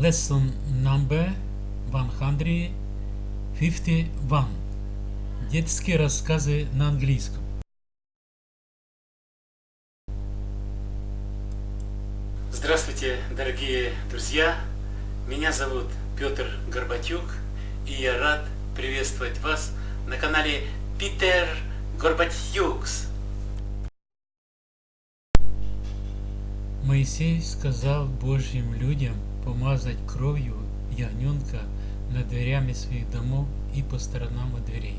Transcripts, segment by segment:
Lesson number 151. Детские рассказы на английском. Здравствуйте, дорогие друзья! Меня зовут Петр Горбатюк, и я рад приветствовать вас на канале Питер Горбатюкс. Моисей сказал Божьим людям помазать кровью ягненка над дверями своих домов и по сторонам от дверей.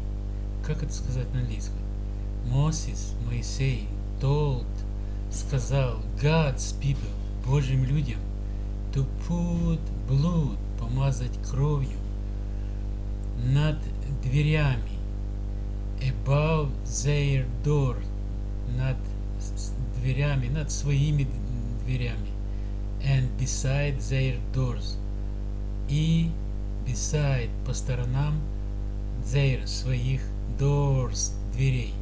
Как это сказать на английском? Мосис, Моисей, told, сказал God's people, Божьим людям, to put blood, помазать кровью над дверями, above their door, над дверями, над своими дверями, and beside their doors, и beside по сторонам their своих doors дверей.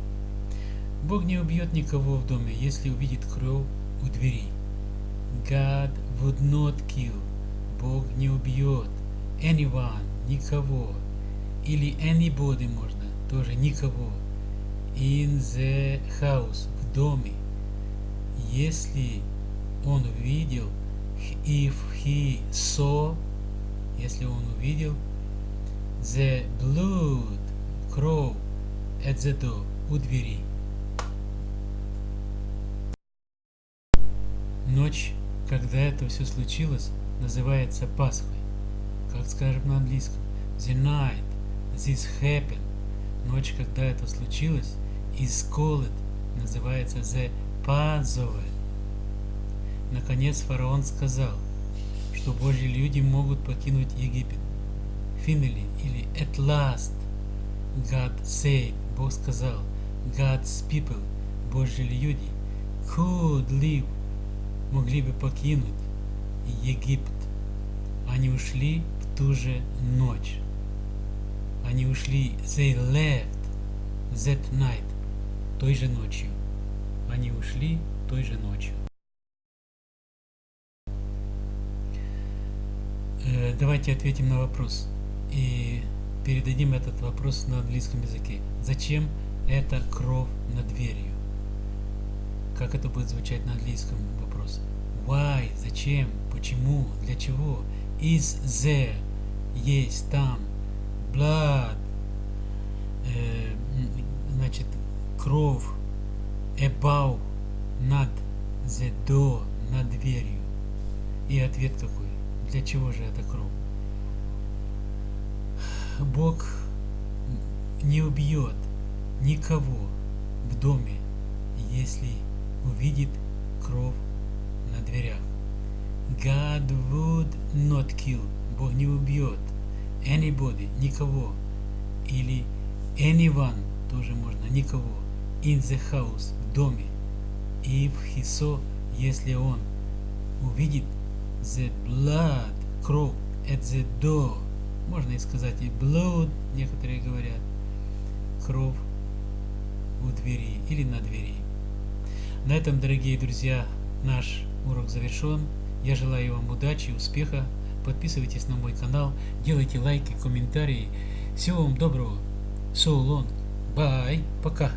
Бог не убьет никого в доме, если увидит кровь у двери. God would not kill. Бог не убьет anyone, никого. Или anybody можно, тоже никого. In the house, в доме. Если он увидел, if he saw, если он увидел, the blood, кровь, at the door, у двери. Ночь, когда это все случилось, называется Пасхой. Как скажем на английском, the night this happened, ночь, когда это случилось, is called, называется the Passover. Наконец фараон сказал, что Божьи люди могут покинуть Египет. Finally или at last God said, Бог сказал, God's people, Божьи люди, could live, могли бы покинуть Египет. Они ушли в ту же ночь. Они ушли, they left that night, той же ночью. Они ушли той же ночью. Давайте ответим на вопрос и передадим этот вопрос на английском языке. Зачем эта кровь над дверью? Как это будет звучать на английском вопрос? Why? Зачем? Почему? Для чего? Is there? Есть там. Blood. Э, значит, кровь. Above. Над. The door. Над дверью. И ответ какой? Для чего же эта кровь? Бог не убьет никого в доме, если увидит кровь на дверях. God would not kill. Бог не убьет anybody, никого. Или anyone, тоже можно, никого. In the house, в доме. If he saw, если он увидит the blood, кровь, at the door. Можно и сказать и blood, некоторые говорят. Кровь у двери или на двери. На этом, дорогие друзья, наш урок завершен. Я желаю вам удачи, успеха. Подписывайтесь на мой канал, делайте лайки, комментарии. Всего вам доброго. So long. Bye. Пока.